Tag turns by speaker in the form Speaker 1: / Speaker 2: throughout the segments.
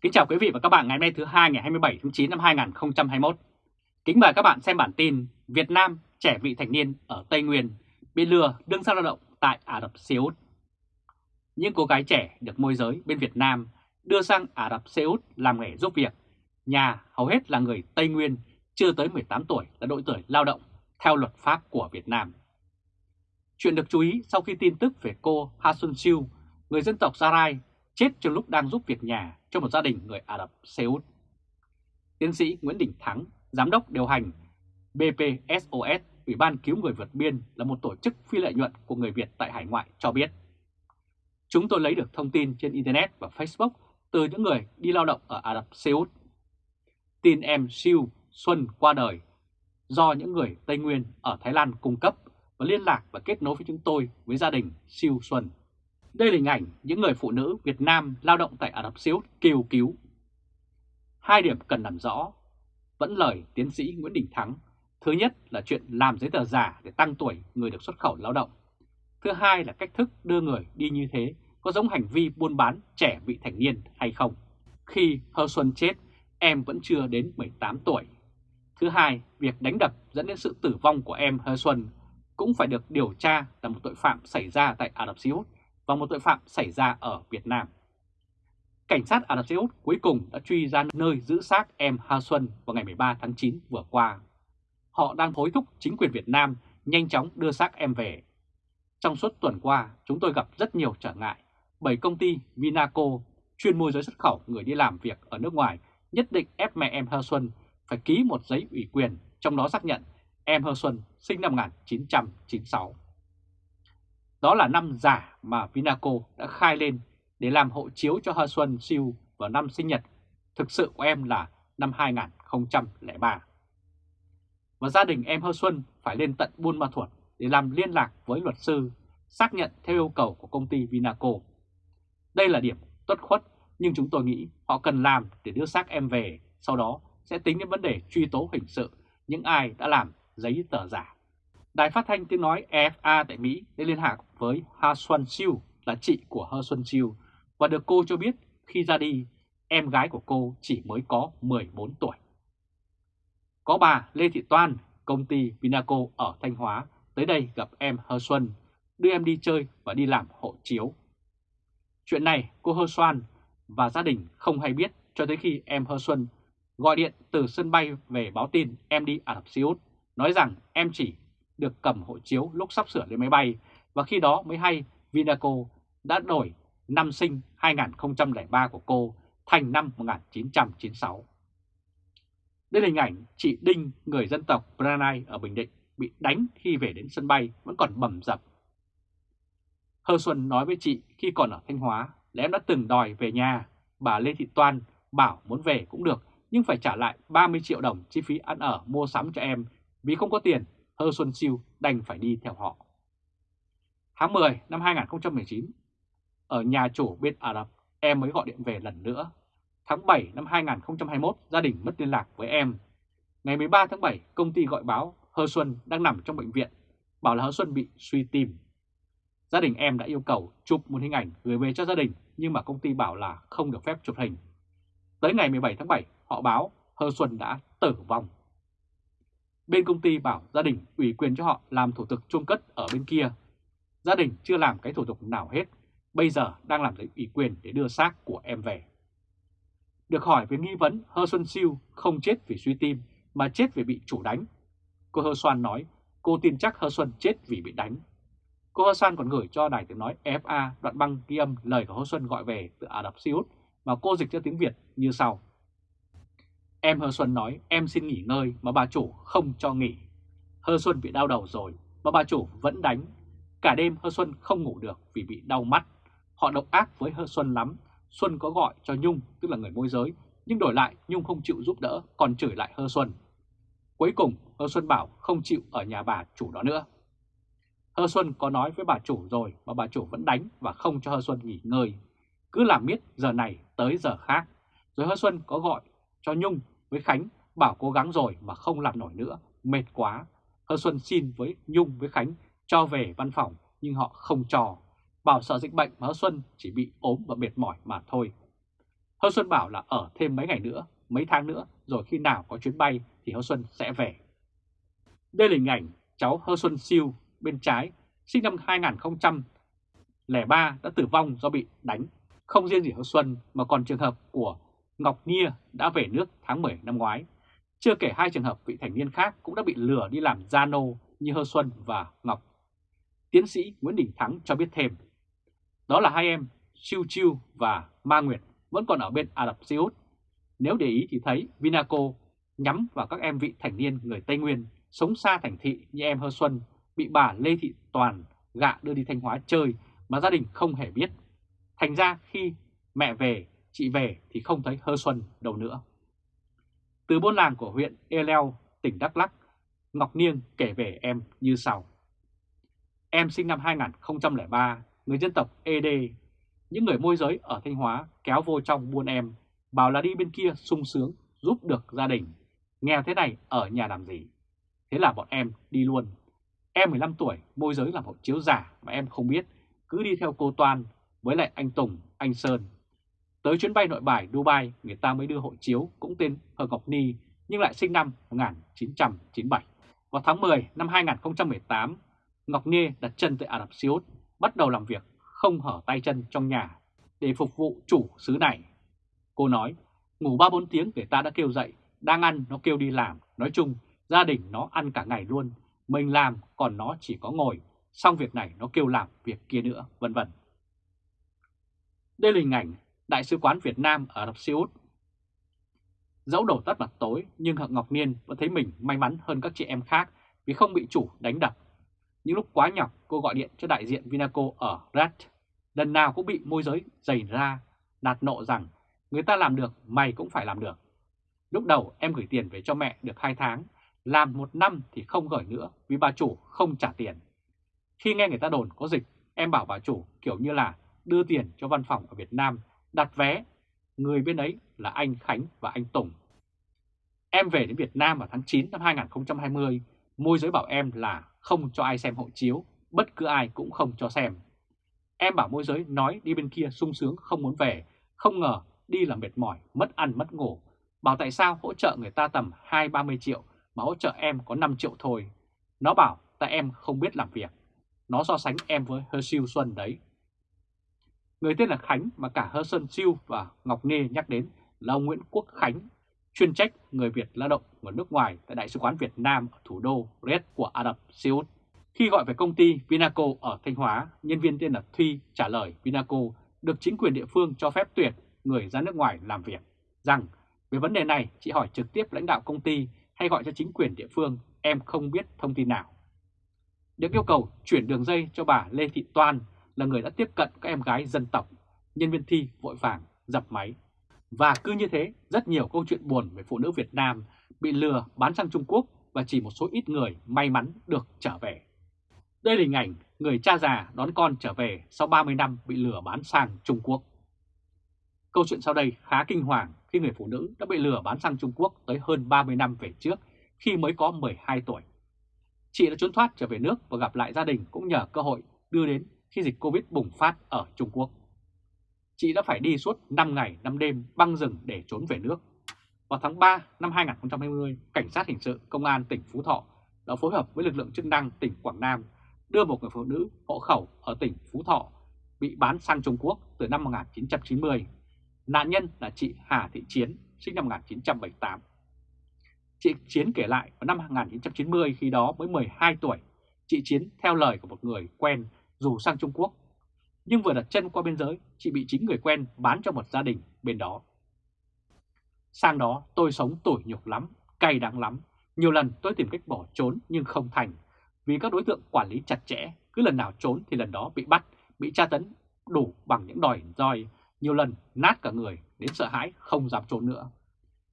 Speaker 1: Kính chào quý vị và các bạn ngày hôm nay thứ hai ngày 27 tháng 9 năm 2021. Kính mời các bạn xem bản tin Việt Nam trẻ vị thành niên ở Tây Nguyên bị lừa đương sang lao động tại Ả Rập Xê Út. Những cô gái trẻ được môi giới bên Việt Nam đưa sang Ả Rập Xê Út làm nghề giúp việc. Nhà hầu hết là người Tây Nguyên chưa tới 18 tuổi là độ tuổi lao động theo luật pháp của Việt Nam. Chuyện được chú ý sau khi tin tức về cô Ha Xuân Siu, người dân tộc Gia Rai, chết trong lúc đang giúp việc nhà cho một gia đình người Ả Rập Xê Út. Tiến sĩ Nguyễn Đình Thắng, Giám đốc điều hành BPSOS, Ủy ban Cứu Người vượt biên là một tổ chức phi lợi nhuận của người Việt tại hải ngoại cho biết. Chúng tôi lấy được thông tin trên Internet và Facebook từ những người đi lao động ở Ả Rập Xê Út. Tin em Siêu Xuân qua đời do những người Tây Nguyên ở Thái Lan cung cấp và liên lạc và kết nối với chúng tôi với gia đình Siêu Xuân. Đây là hình ảnh những người phụ nữ Việt Nam lao động tại Ả Rập Xê Út kêu cứu. Hai điểm cần làm rõ, vẫn lời tiến sĩ Nguyễn Đình Thắng. Thứ nhất là chuyện làm giấy tờ giả để tăng tuổi người được xuất khẩu lao động. Thứ hai là cách thức đưa người đi như thế có giống hành vi buôn bán trẻ vị thành niên hay không. Khi Hơ Xuân chết, em vẫn chưa đến 18 tuổi. Thứ hai, việc đánh đập dẫn đến sự tử vong của em Hơ Xuân cũng phải được điều tra là một tội phạm xảy ra tại Ả Rập Xê Út và một tội phạm xảy ra ở Việt Nam. Cảnh sát Ả Rập Xê Út cuối cùng đã truy ra nơi giữ xác em Ha Xuân vào ngày 13 tháng 9 vừa qua. Họ đang hối thúc chính quyền Việt Nam nhanh chóng đưa xác em về. Trong suốt tuần qua, chúng tôi gặp rất nhiều trở ngại bởi công ty Vinaco chuyên môi giới xuất khẩu người đi làm việc ở nước ngoài nhất định ép mẹ em Ha Xuân phải ký một giấy ủy quyền, trong đó xác nhận em Hơ Xuân sinh năm 1996. Đó là năm giả mà Vinaco đã khai lên để làm hộ chiếu cho Hơ Xuân siêu vào năm sinh nhật thực sự của em là năm 2003. Và gia đình em Hơ Xuân phải lên tận Buôn Ma Thuột để làm liên lạc với luật sư, xác nhận theo yêu cầu của công ty Vinaco. Đây là điểm tốt khuất nhưng chúng tôi nghĩ họ cần làm để đưa xác em về, sau đó sẽ tính đến vấn đề truy tố hình sự những ai đã làm giấy tờ giả. Đài phát thanh tiếng nói EFA tại Mỹ đã liên lạc với Ha Xuân Siu là chị của Hơ Xuân Siu và được cô cho biết khi ra đi, em gái của cô chỉ mới có 14 tuổi. Có bà Lê Thị Toan, công ty Vinaco ở Thanh Hóa tới đây gặp em Hơ Xuân, đưa em đi chơi và đi làm hộ chiếu. Chuyện này cô Hơ Xuân và gia đình không hay biết cho tới khi em Hơ Xuân gọi điện từ sân bay về báo tin em đi Ả Rập Xê Út, nói rằng em chỉ được cầm hộ chiếu lúc sắp sửa lên máy bay và khi đó mới hay Vinaco đã đổi năm sinh 2003 của cô thành năm 1996. Đây là hình ảnh chị Đinh, người dân tộc Branai ở Bình Định, bị đánh khi về đến sân bay vẫn còn bầm dập. Hơ Xuân nói với chị khi còn ở Thanh Hóa là em đã từng đòi về nhà, bà Lê Thị Toan bảo muốn về cũng được nhưng phải trả lại 30 triệu đồng chi phí ăn ở mua sắm cho em vì không có tiền, Hơ Xuân Siêu đành phải đi theo họ. Tháng 10 năm 2019, ở nhà chủ bên Ả Rập, em mới gọi điện về lần nữa. Tháng 7 năm 2021, gia đình mất liên lạc với em. Ngày 13 tháng 7, công ty gọi báo Hơ Xuân đang nằm trong bệnh viện, bảo là Hơ Xuân bị suy tim. Gia đình em đã yêu cầu chụp một hình ảnh gửi về cho gia đình, nhưng mà công ty bảo là không được phép chụp hình. Tới ngày 17 tháng 7, họ báo Hơ Xuân đã tử vong. Bên công ty bảo gia đình ủy quyền cho họ làm thủ tục chôn cất ở bên kia. Gia đình chưa làm cái thủ tục nào hết, bây giờ đang làm giấy ủy quyền để đưa xác của em về. Được hỏi về nghi vấn Hơ Xuân Siêu không chết vì suy tim mà chết vì bị chủ đánh. Cô Hơ Xuân nói cô tin chắc Hơ Xuân chết vì bị đánh. Cô Hơ Xuân còn gửi cho đài tiếng nói FA đoạn băng ghi âm lời của Hơ Xuân gọi về từ Ả Rập Xê Út mà cô dịch cho tiếng Việt như sau. Em Hơ Xuân nói em xin nghỉ ngơi mà bà chủ không cho nghỉ. Hơ Xuân bị đau đầu rồi mà bà chủ vẫn đánh. Cả đêm Hơ Xuân không ngủ được vì bị đau mắt. Họ độc ác với Hơ Xuân lắm. Xuân có gọi cho Nhung, tức là người môi giới, nhưng đổi lại Nhung không chịu giúp đỡ, còn chửi lại Hơ Xuân. Cuối cùng Hơ Xuân bảo không chịu ở nhà bà chủ đó nữa. Hơ Xuân có nói với bà chủ rồi mà bà chủ vẫn đánh và không cho Hơ Xuân nghỉ ngơi. Cứ làm miết giờ này tới giờ khác. Rồi Hơ Xuân có gọi cho Nhung với Khánh bảo cố gắng rồi mà không làm nổi nữa, mệt quá. Hơ Xuân xin với Nhung với Khánh cho về văn phòng nhưng họ không cho. Bảo sợ dịch bệnh mà Hơ Xuân chỉ bị ốm và mệt mỏi mà thôi. Hơ Xuân bảo là ở thêm mấy ngày nữa, mấy tháng nữa, rồi khi nào có chuyến bay thì Hơ Xuân sẽ về. Đây là hình ảnh cháu Hơ Xuân Siêu bên trái, sinh năm 2003 đã tử vong do bị đánh. Không riêng gì Hơ Xuân mà còn trường hợp của Ngọc Nia đã về nước tháng 10 năm ngoái. Chưa kể hai trường hợp vị thành niên khác cũng đã bị lừa đi làm gia nô như Hơ Xuân và Ngọc. Tiến sĩ Nguyễn Đình Thắng cho biết thêm, đó là hai em Chiu Chiu và Ma Nguyệt vẫn còn ở bên Ả Rập Xê Út. Nếu để ý thì thấy Vinaco nhắm vào các em vị thành niên người Tây Nguyên sống xa thành thị như em Hơ Xuân bị bà Lê Thị Toàn gạ đưa đi Thanh Hóa chơi mà gia đình không hề biết. Thành ra khi mẹ về, chị về thì không thấy Hơ Xuân đâu nữa. Từ buôn làng của huyện Eleo, tỉnh Đắk lắc Ngọc Niêng kể về em như sau. Em sinh năm 2003, người dân tộc ED. Những người môi giới ở Thanh Hóa kéo vô trong buôn em, bảo là đi bên kia sung sướng, giúp được gia đình. Nghèo thế này ở nhà làm gì? Thế là bọn em đi luôn. Em 15 tuổi, môi giới làm hộ chiếu giả mà em không biết, cứ đi theo cô Toan với lại anh Tùng, anh Sơn. Tới chuyến bay nội bài Dubai, người ta mới đưa hộ chiếu cũng tên Hờ Ngọc Ni, nhưng lại sinh năm 1997. Vào tháng 10 năm 2018, Ngọc Ni đặt chân tại Ả Rập Xê Út, bắt đầu làm việc không hở tay chân trong nhà để phục vụ chủ xứ này. Cô nói, ngủ 3-4 tiếng người ta đã kêu dậy, đang ăn nó kêu đi làm, nói chung gia đình nó ăn cả ngày luôn, mình làm còn nó chỉ có ngồi, xong việc này nó kêu làm việc kia nữa, vân vân. Đây là hình ảnh Đại sứ quán Việt Nam ở Ả Rập Xê Út. Dẫu đầu tắt mặt tối nhưng Hạng Ngọc Niên vẫn thấy mình may mắn hơn các chị em khác vì không bị chủ đánh đập. Những lúc quá nhọc cô gọi điện cho đại diện Vinaco ở Red. Lần nào cũng bị môi giới giày ra, nạt nộ rằng người ta làm được mày cũng phải làm được. Lúc đầu em gửi tiền về cho mẹ được 2 tháng, làm một năm thì không gửi nữa vì bà chủ không trả tiền. Khi nghe người ta đồn có dịch, em bảo bà chủ kiểu như là đưa tiền cho văn phòng ở Việt Nam, đặt vé. Người bên ấy là anh Khánh và anh Tùng. Em về đến Việt Nam vào tháng 9 năm 2020, môi giới bảo em là không cho ai xem hộ chiếu, bất cứ ai cũng không cho xem. Em bảo môi giới nói đi bên kia sung sướng không muốn về, không ngờ đi là mệt mỏi, mất ăn mất ngủ. Bảo tại sao hỗ trợ người ta tầm 2-30 triệu mà hỗ trợ em có 5 triệu thôi. Nó bảo tại em không biết làm việc. Nó so sánh em với Hơ Siêu Xuân đấy. Người tên là Khánh mà cả Hơ Sơn Siêu và Ngọc Nê nhắc đến là ông Nguyễn Quốc Khánh, chuyên trách người Việt lao động ở nước ngoài tại Đại sứ quán Việt Nam ở thủ đô Riyadh của Ả Rập Xê Út. Khi gọi về công ty Vinaco ở Thanh Hóa, nhân viên tên là Thuy trả lời Vinaco được chính quyền địa phương cho phép tuyệt người ra nước ngoài làm việc, rằng về vấn đề này chị hỏi trực tiếp lãnh đạo công ty hay gọi cho chính quyền địa phương, em không biết thông tin nào. Được yêu cầu chuyển đường dây cho bà Lê Thị Toan là người đã tiếp cận các em gái dân tộc, nhân viên thi vội vàng dập máy. Và cứ như thế, rất nhiều câu chuyện buồn về phụ nữ Việt Nam bị lừa bán sang Trung Quốc và chỉ một số ít người may mắn được trở về. Đây là hình ảnh người cha già đón con trở về sau 30 năm bị lừa bán sang Trung Quốc. Câu chuyện sau đây khá kinh hoàng khi người phụ nữ đã bị lừa bán sang Trung Quốc tới hơn 30 năm về trước khi mới có 12 tuổi. Chị đã trốn thoát trở về nước và gặp lại gia đình cũng nhờ cơ hội đưa đến khi dịch Covid bùng phát ở Trung Quốc. Chị đã phải đi suốt 5 ngày 5 đêm băng rừng để trốn về nước. Vào tháng 3 năm 2020, Cảnh sát Hình sự Công an tỉnh Phú Thọ đã phối hợp với lực lượng chức năng tỉnh Quảng Nam đưa một người phụ nữ hộ khẩu ở tỉnh Phú Thọ bị bán sang Trung Quốc từ năm 1990. Nạn nhân là chị Hà Thị Chiến, sinh năm 1978. Chị Chiến kể lại vào năm 1990 khi đó mới 12 tuổi, chị Chiến theo lời của một người quen dù sang Trung Quốc. Nhưng vừa đặt chân qua biên giới, chị bị chính người quen bán cho một gia đình bên đó. Sang đó tôi sống tủi nhục lắm, cay đắng lắm. Nhiều lần tôi tìm cách bỏ trốn nhưng không thành. Vì các đối tượng quản lý chặt chẽ, cứ lần nào trốn thì lần đó bị bắt, bị tra tấn đủ bằng những đòi roi. Nhiều lần nát cả người, đến sợ hãi không dám trốn nữa.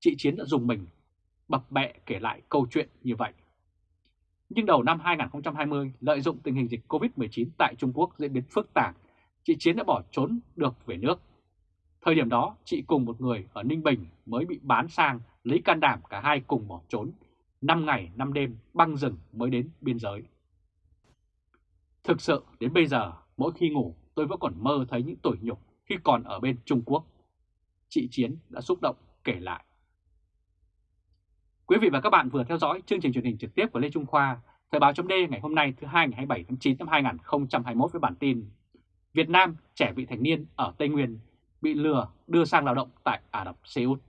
Speaker 1: Chị Chiến đã dùng mình bập bẹ kể lại câu chuyện như vậy. Nhưng đầu năm 2020, lợi dụng tình hình dịch COVID-19 tại Trung Quốc diễn biến phức tạp, chị Chiến đã bỏ trốn được về nước. Thời điểm đó, chị cùng một người ở Ninh Bình mới bị bán sang lấy can đảm cả hai cùng bỏ trốn. 5 ngày 5 đêm băng rừng mới đến biên giới. Thực sự đến bây giờ, mỗi khi ngủ tôi vẫn còn mơ thấy những tủi nhục khi còn ở bên Trung Quốc. chị Chiến đã xúc động kể lại. Quý vị và các bạn vừa theo dõi chương trình truyền hình trực tiếp của Lê Trung Khoa, Thời báo chấm ngày hôm nay thứ hai ngày 27 tháng 9 năm 2021 với bản tin Việt Nam trẻ vị thành niên ở Tây Nguyên bị lừa đưa sang lao động tại Ả Rập Xê Út.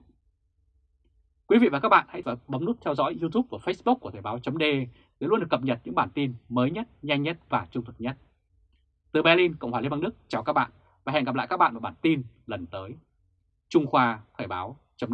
Speaker 1: Quý vị và các bạn hãy bấm nút theo dõi YouTube và Facebook của Thời báo chấm để luôn được cập nhật những bản tin mới nhất, nhanh nhất và trung thực nhất. Từ Berlin, Cộng hòa Liên bang Đức, chào các bạn và hẹn gặp lại các bạn vào bản tin lần tới. Trung Khoa Thời báo chấm